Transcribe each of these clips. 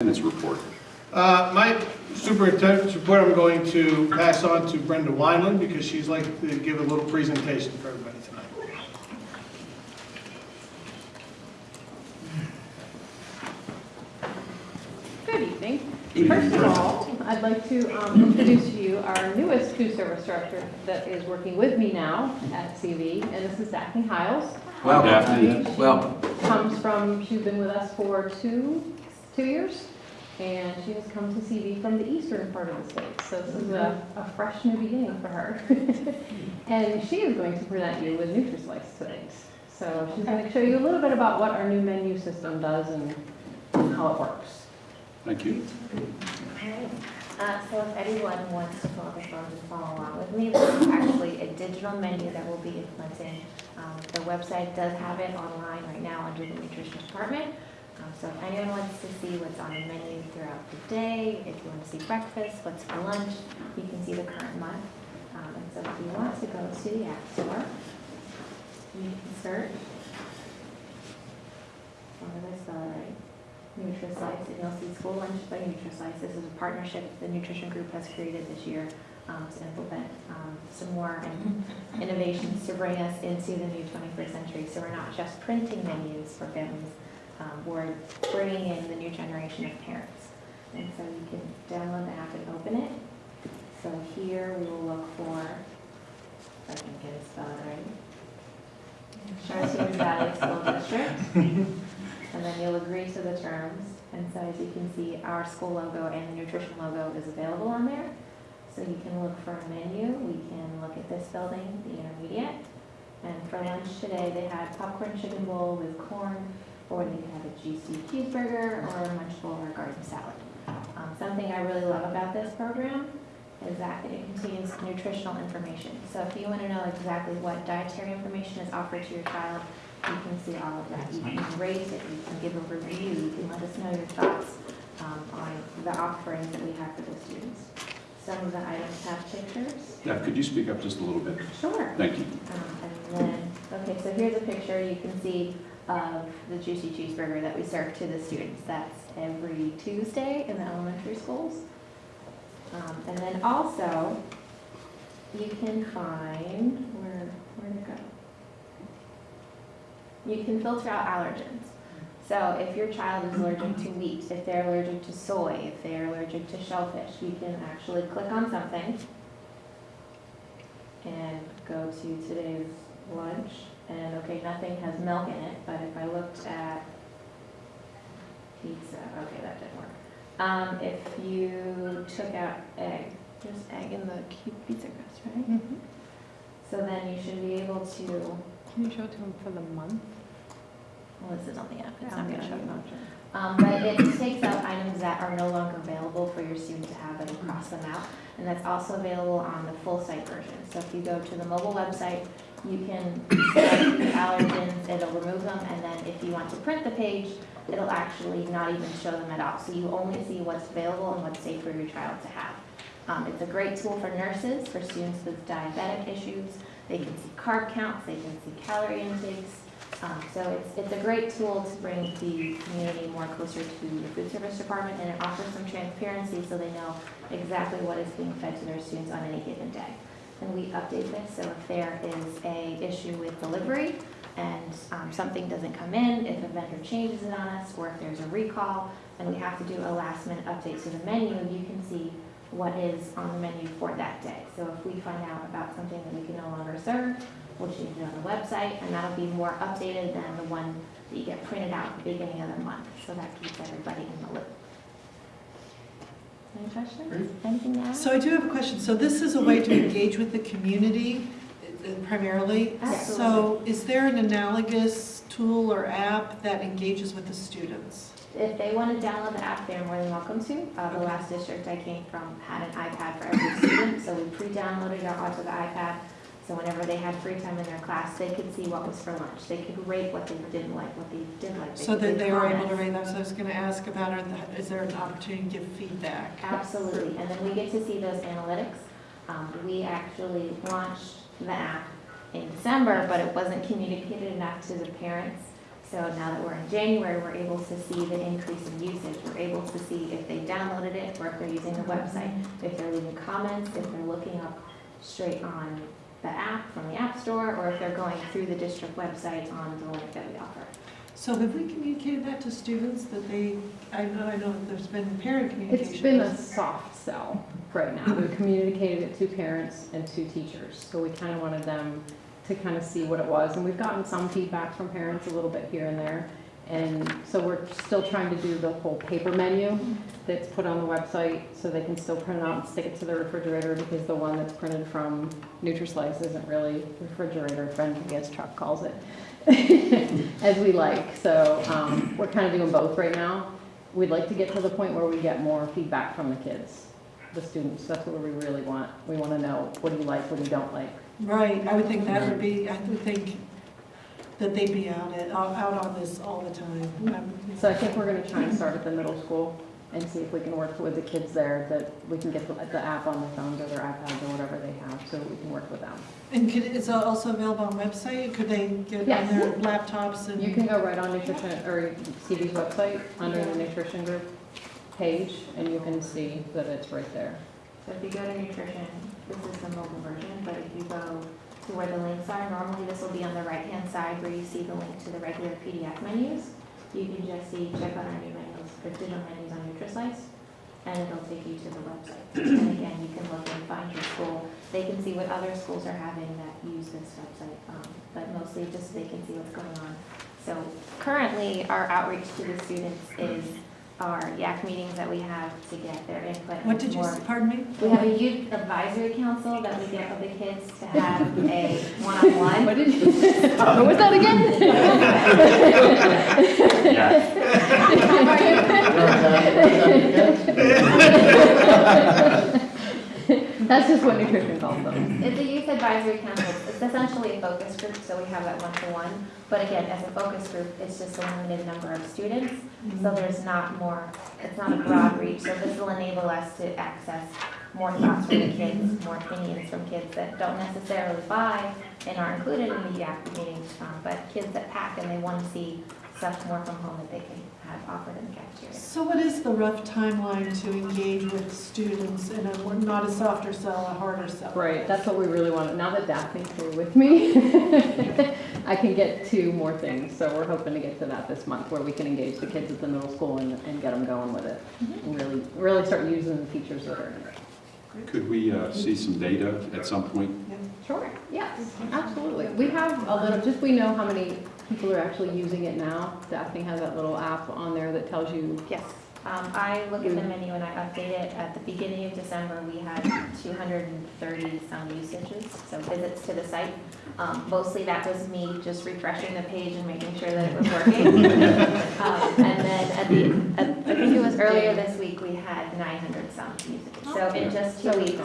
Superintendent's report. Uh, My superintendent's report, I'm going to pass on to Brenda Wineland because she's like to give a little presentation for everybody tonight. Good evening. First of all, I'd like to um, introduce to you our newest food service director that is working with me now at CV, and this is Daphne Hiles. Welcome. Daphne. She Welcome. Comes from, she's been with us for two, two years, and she has come to CV from the eastern part of the state. So this is a, a fresh new beginning for her. And she is going to present you with NutriSlice today. So she's going to show you a little bit about what our new menu system does and how it works. Thank you. Alright, uh, so if anyone wants to pull up a phone and follow along with me, this is actually a digital menu that will be implemented. Um, The website does have it online right now under the nutrition department. Um, So if anyone wants to see what's on the menu throughout the day, if you want to see breakfast, what's for lunch, you can see the current month. Um, And so if you want to go to the App Store, you can search. What did I spell right? NutriSlice, and you'll see School Lunch by NutriSlice. This is a partnership the nutrition group has created this year um, to implement um, some more innovations to bring us into the new 21st century. So we're not just printing menus for families, um, we're bringing in the new generation of parents. And so you can download the app and open it. So here we will look for, if I can get it spelled right, Charlotte Valley School District. And then you'll agree to the terms. And so as you can see, our school logo and the nutrition logo is available on there. So you can look for a menu. We can look at this building, the intermediate. And for lunch today, they had popcorn chicken bowl with corn, or they could have a juicy cheeseburger, or a or a garden salad. Um, Something I really love about this program is that it contains nutritional information. So if you want to know exactly what dietary information is offered to your child, you can see all of that. You can rate it, you can give a review, you can let us know your thoughts um, on the offerings that we have for the students. Some of the items have pictures. Now, could you speak up just a little bit? Sure. Thank you. Um, And then, okay, so here's a picture you can see of the juicy cheeseburger that we serve to the students. That's every Tuesday in the elementary schools. Um, And then also, you can find, where, where'd it go? You can filter out allergens. So if your child is allergic to wheat, if they're allergic to soy, if they're allergic to shellfish, you can actually click on something and go to today's lunch, and okay, nothing has milk in it, but if I looked at pizza, okay, that didn't work. Um, if you took out egg, there's egg in the cute pizza crust, right? So then you should be able to, Can you show it to him for the month? well, this is on the app, it's not I'm gonna show you. Um, but it takes out items that are no longer available for your student to have and cross them out. And that's also available on the full site version. So if you go to the mobile website, you can select the allergens, it'll remove them, and then if you want to print the page, it'll actually not even show them at all. So you only see what's available and what's safe for your child to have. Um, it's a great tool for nurses, for students with diabetic issues. They can see carb counts, they can see calorie intakes. Um, so it's, it's a great tool to bring the community more closer to the food service department, and it offers some transparency so they know exactly what is being fed to their students on any given day. And we update this, so if there is a issue with delivery and um, something doesn't come in, if a vendor changes it on us, or if there's a recall, and we have to do a last minute update to the menu, you can see what is on the menu for that day. So if we find out about something that we can no longer serve, we'll change it on the website, and that'll be more updated than the one that you get printed out at the beginning of the month. So that keeps everybody in the loop. Any questions? Anything to add? So I do have a question. So this is a way to engage with the community uh, primarily? Absolutely. So is there an analogous tool or app that engages with the students? If they want to download the app, they're more than welcome to. Uh, the last district I came from had an iPad for every student, so we pre-downloaded it onto the iPad. So whenever they had free time in their class, they could see what was for lunch. They could rate what they didn't like, what they did like. So could that they were able to rate those, I was going to ask about, are the- is there an opportunity to give feedback? Absolutely, and then we get to see those analytics. Um, we actually launched the app in December, but it wasn't communicated enough to the parents. So now that we're in January, we're able to see the increase in usage. We're able to see if they downloaded it or if they're using the website, if they're leaving comments, if they're looking up straight on the app from the App Store, or if they're going through the district website on the link that we offer. So have we communicated that to students that they, I know, I know there's been parent communication. It's been a soft sell right now. We've communicated it to parents and to teachers. So we kind of wanted them to kind of see what it was. And we've gotten some feedback from parents a little bit here and there. And so we're still trying to do the whole paper menu that's put on the website so they can still print it out and stick it to the refrigerator because the one that's printed from Nutrislice isn't really refrigerator friendly, as Chuck calls it, as we like. So um, we're kind of doing both right now. We'd like to get to the point where we get more feedback from the kids, the students. That's what we really want. We want to know, what do you like, what do you don't like? Right, I would think that would be, I would think that they'd be out at, out on this all the time. So I think we're going to try and start at the middle school and see if we can work with the kids there, that we can get the the app on their phones or their iPads or whatever they have, so we can work with them. And could, is it also available on website? Could they get on Yes. their laptops and? You can go right on nutrition, or CV's website, under the nutrition group page, and you can see that it's right there. So if you go to nutrition, this is the mobile version, but if you go to where the links are, normally this will be on the right-hand side where you see the link to the regular PDF menus. You can just see, check out our new menus, the digital menus on NutriSlice, and it'll take you to the website. And again, you can look and find your school. They can see what other schools are having that use this website, um, but mostly just so they can see what's going on. So currently, our outreach to the students is our YAC meetings that we have to get their input. What did you, more- s- pardon me? we have a youth advisory council that we get with the kids to have a one-on-one. What did you, what was that again? That's just what nutrition calls them. It's a youth advisory council. It's essentially a focus group, so we have that one-to-one. But again, as a focus group, it's just a limited number of students, so there's not more, it's not a broad reach. So this will enable us to access more thoughts from the kids, more opinions from kids that don't necessarily buy and are included in the YAC meetings, um, but kids that pack and they want to see stuff more from home that they can offered in the cafeteria. So what is the rough timeline to engage with students in a, not a softer sell, a harder sell? Right, that's what we really want. Now that Daphne's here with me, I can get to more things. So we're hoping to get to that this month, where we can engage the kids at the middle school and, and get them going with it. And really, really start using the features that are in it. Could we uh, see some data at some point? Sure, yes, absolutely. We have a little, just we know how many people are actually using it now. Daphne has that little app on there that tells you, Yes, um, I look at the menu and I update it. At the beginning of December, we had two hundred and thirty some usages, so visits to the site. Um, mostly that was me just refreshing the page and making sure that it was working. Um, and then at the, at, I think it was earlier this week, we had nine hundred some usages. So in just two weeks.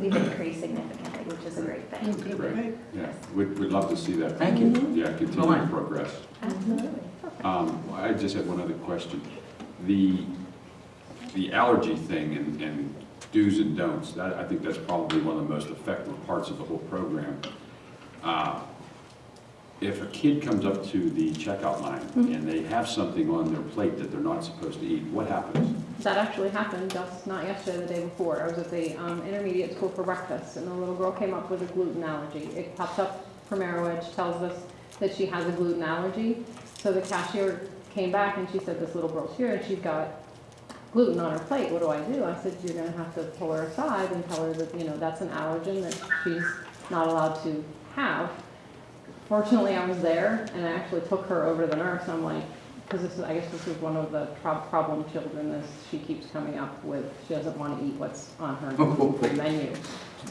We've increased significantly, which is a great thing. Great. Right. Yeah, we'd, we'd love to see that. Thank you. Yeah, continue Fine. progress. Absolutely. Um, I just had one other question. The, the allergy thing and, and do's and don'ts, that, I think that's probably one of the most effective parts of the whole program. Uh, If a kid comes up to the checkout line and they have something on their plate that they're not supposed to eat, what happens? That actually happened just not yesterday, the day before. I was at the um, intermediate school for breakfast, and the little girl came up with a gluten allergy. It pops up from Arrow Edge, tells us that she has a gluten allergy. So the cashier came back and she said, this little girl's here and she's got gluten on her plate. What do I do? I said, you're gonna have to pull her aside and tell her that, you know, that's an allergen that she's not allowed to have. Fortunately, I was there and I actually took her over to the nurse. I'm like, because this is, I guess this is one of the prob- problem children, this, she keeps coming up with, she doesn't want to eat what's on her menu.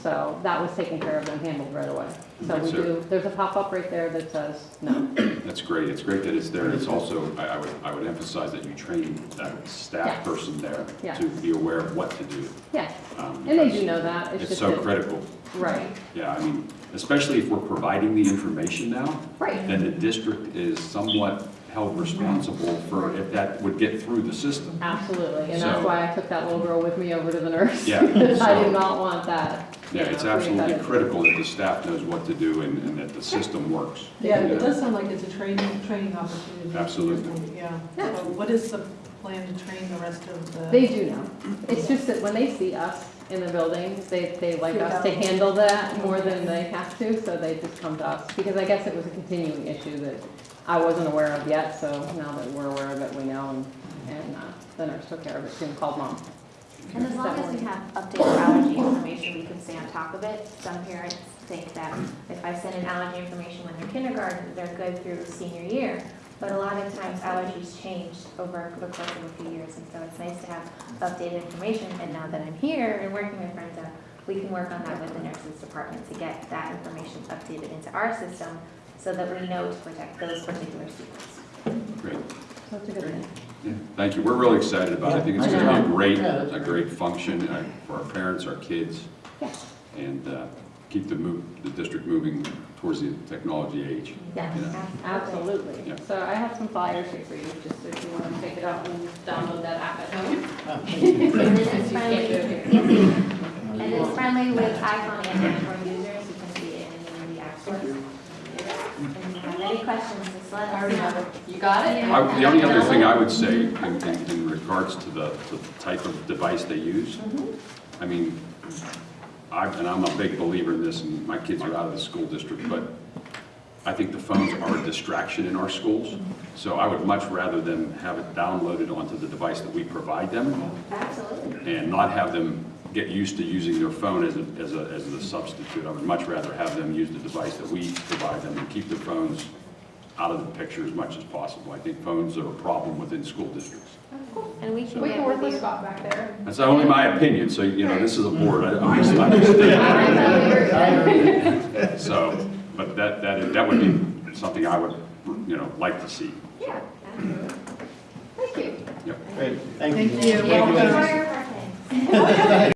So that was taken care of and handled right away. So we So- do, there's a pop-up right there that says no. That's great, it's great that it's there, and it's also, I, I would, I would emphasize that you train that staff Yes. person there Yes. to be aware of what to do. Yes, um, and they do know that, it's It's so that, critical, right, yeah, I mean, especially if we're providing the information now, right, then the district is somewhat held responsible for if that would get through the system. Absolutely, and that's why I took that little girl with me over to the nurse. Yeah, Because I so- do not want that. Yeah, know, it's absolutely critical that the staff knows what to do and, and that the system works. Yeah, it does sound like it's a training, training opportunity. Absolutely. Yeah. Yeah. So What is the plan to train the rest of the? They do know. It's just that when they see us in the building, they, they like us to handle that more than they have to, so they just come to us. Because I guess it was a continuing issue that I wasn't aware of yet, so now that we're aware of it, we know, and, and uh, the nurse took care of it, too, and called mom. And as long as we have updated allergy information, we can stay on top of it. Some parents think that if I send in allergy information when they're kindergarten, they're good through senior year. But a lot of times allergies change over the course of a few years, and so it's nice to have updated information. And now that I'm here and working with Brenda, we can work on that with the nurses department to get that information updated into our system so that we know to protect those particular students. Great. So it's a good thing. Yeah, Thank you. We're really excited about it. I think it's going to be a great, Yeah, a great function uh, for our parents, our kids, Yes. and uh, keep the move, the district moving towards the technology age. Yes, Yeah. Absolutely. Yeah. So I have some flyers here for you, just if you want to take it out and download that app at home. And it You is friendly, do it here. yes, and it's friendly with iPhone and Android users, you can see it in any the app stores. And if you have any questions, just let us know. You got it? I- The only other thing I would say in, in- in regards to the, the type of device they use, mm-hmm. I mean, I, and I'm a big believer in this, and my kids are out of the school district, but I think the phones are a distraction in our schools. So I would much rather them have it downloaded onto the device that we provide them Absolutely. and not have them get used to using their phone as a, as a, as a substitute. I would much rather have them use the device that we provide them and keep their phones out of the picture as much as possible. I think phones are a problem within school districts. Oh, and we can We can work with with you. Scott back there. That's only my opinion, so, you know, this is a board, I, I'm just, I'm just stating. So, but that, that, that would be something I would, you know, like to see. Yeah, absolutely. Thank you. Yep. Great, thank Thank you. you. Yeah, Welcome. enjoy your birthday.